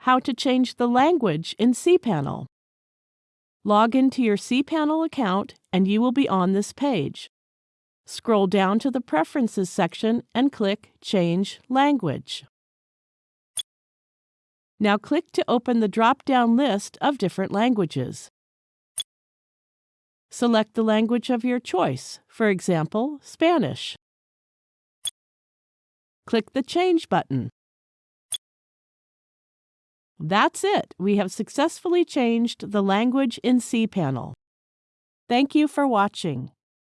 how to change the language in cPanel. Log into your cPanel account and you will be on this page. Scroll down to the Preferences section and click Change Language. Now click to open the drop-down list of different languages. Select the language of your choice, for example, Spanish. Click the Change button. That's it. We have successfully changed the language in cPanel. Thank you for watching.